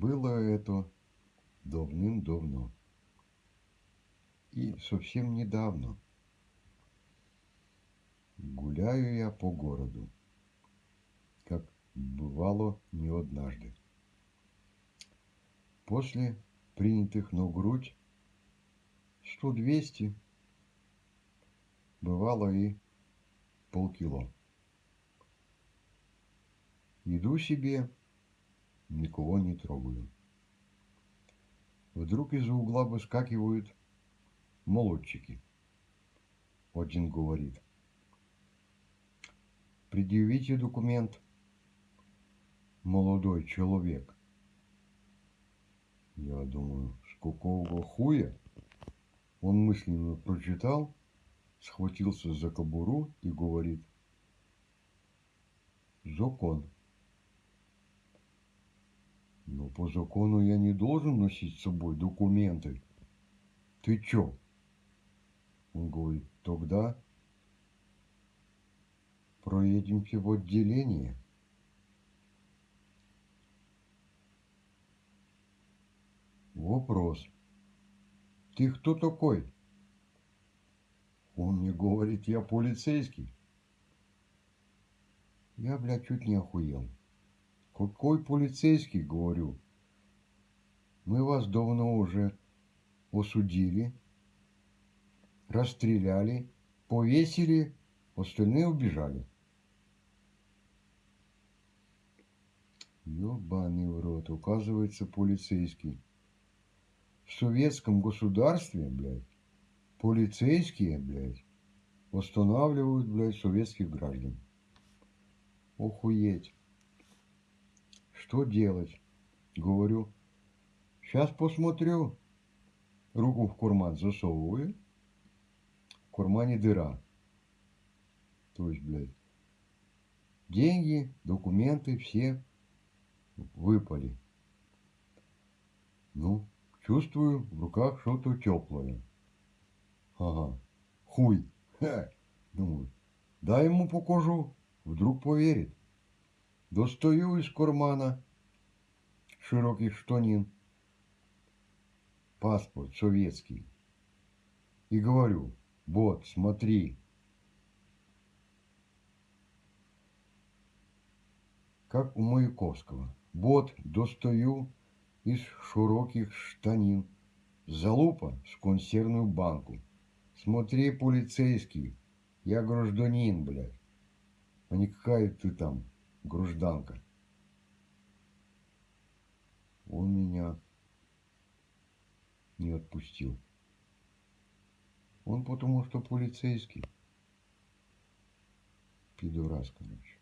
Было это давным-давно. И совсем недавно. Гуляю я по городу, как бывало не однажды. После принятых на грудь сто двести бывало и полкило. Иду себе, никого не трогаю. Вдруг из-за угла выскакивают молодчики. Один говорит, предъявите документ, молодой человек. Я думаю, с какого хуя? Он мысленно прочитал, схватился за кобуру и говорит, закон. По закону я не должен носить с собой документы. Ты чё? Он говорит, тогда проедемте в отделение. Вопрос. Ты кто такой? Он мне говорит, я полицейский. Я, блядь, чуть не охуел. Какой полицейский, говорю. Мы вас давно уже осудили, расстреляли, повесили, остальные убежали. Ёбаный в рот, указывается полицейский. В советском государстве, блядь, полицейские, блядь, восстанавливают, блядь, советских граждан. Охуеть. Что делать? Говорю, сейчас посмотрю. Руку в карман засовываю. В кармане дыра. То есть, блядь, деньги, документы все выпали. Ну, чувствую в руках что-то теплое. Ага, хуй. Ха. Думаю, дай ему покажу, вдруг поверит. Достаю из кармана широких штанин паспорт советский и говорю, вот, смотри, как у Маяковского. Вот, достаю из широких штанин залупа с консервную банку. Смотри, полицейский, я гражданин, блядь, а не какая ты там гражданка. Он меня не отпустил. Он потому что полицейский. Пидорас, короче.